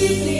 sweetly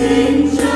sing joy.